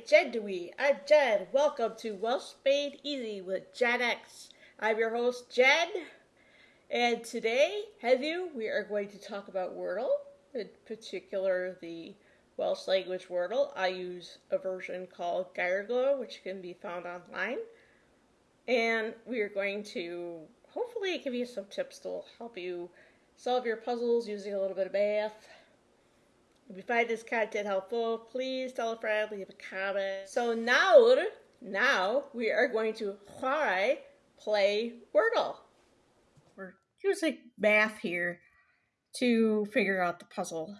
Jen Dewey. I'm Jen. Welcome to Welsh Made Easy with Jen I'm your host, Jen. And today, have you, we are going to talk about Wordle, in particular the Welsh language Wordle. I use a version called Gairglow, which can be found online. And we are going to hopefully give you some tips that will help you solve your puzzles using a little bit of math if you find this content helpful, please tell a friend, leave a comment. So now, now we are going to try play Wordle. We're using math here to figure out the puzzle.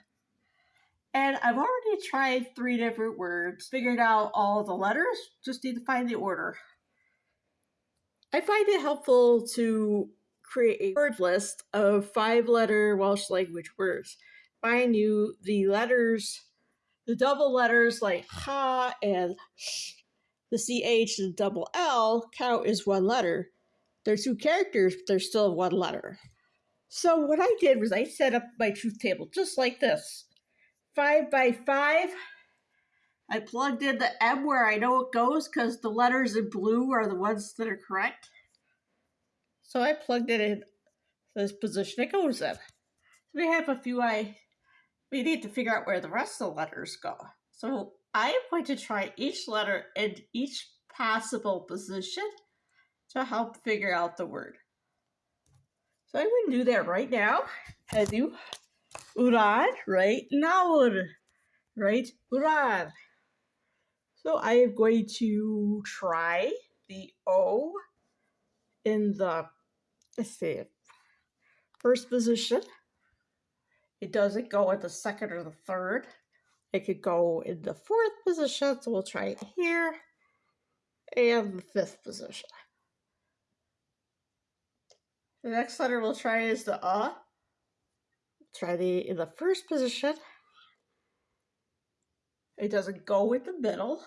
And I've already tried three different words, figured out all the letters, just need to find the order. I find it helpful to create a word list of five letter Welsh language words find knew the letters, the double letters like ha and sh, the ch the double l count as one letter. They're two characters, but they're still one letter. So what I did was I set up my truth table just like this. Five by five. I plugged in the M where I know it goes because the letters in blue are the ones that are correct. So I plugged it in this position it goes in. So we have a few I we need to figure out where the rest of the letters go. So I am going to try each letter in each possible position to help figure out the word. So I'm going to do that right now. I do Uran right now. Right? Uran. So I am going to try the O in the, let's see, first position. It doesn't go at the second or the third. It could go in the fourth position, so we'll try it here, and the fifth position. The next letter we'll try is the uh. Try the in the first position. It doesn't go in the middle,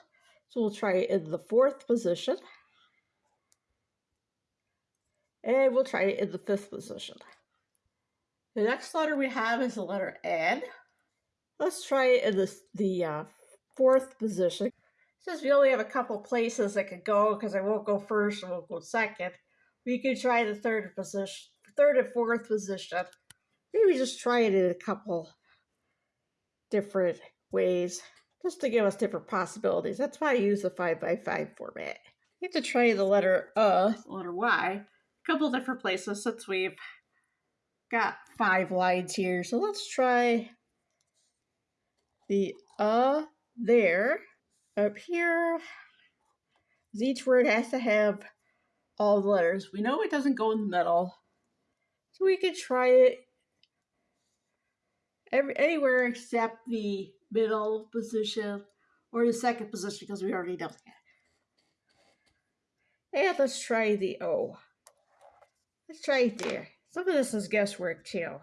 so we'll try it in the fourth position. And we'll try it in the fifth position. The next letter we have is the letter N. Let's try it in the, the uh, fourth position. Since we only have a couple places that could go, because I won't go first and won't go second, we could try the third position, third and fourth position. Maybe just try it in a couple different ways, just to give us different possibilities. That's why I use the 5 by 5 format. You have to try the letter uh, the letter Y, a couple different places since we've got five lines here. So let's try the uh there. Up here, each word has to have all the letters. We know it doesn't go in the middle. So we could try it every, anywhere except the middle position or the second position because we already know that. And let's try the O. Let's try it there. Some of this is guesswork too.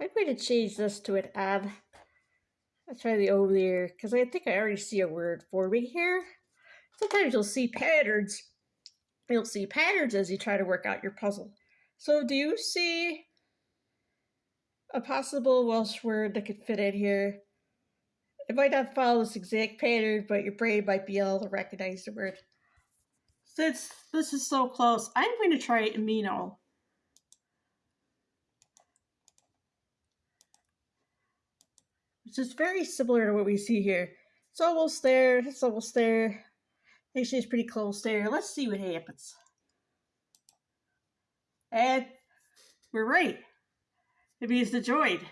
I'm going to change this to an add. Let's try the over there because I think I already see a word forming here. Sometimes you'll see patterns. You'll see patterns as you try to work out your puzzle. So do you see a possible Welsh word that could fit in here? It might not follow this exact pattern, but your brain might be able to recognize the word. Since this is so close, I'm going to try amino. Which is very similar to what we see here. It's almost there, it's almost there. Actually, it's pretty close there. Let's see what happens. And we're right. It means the droid.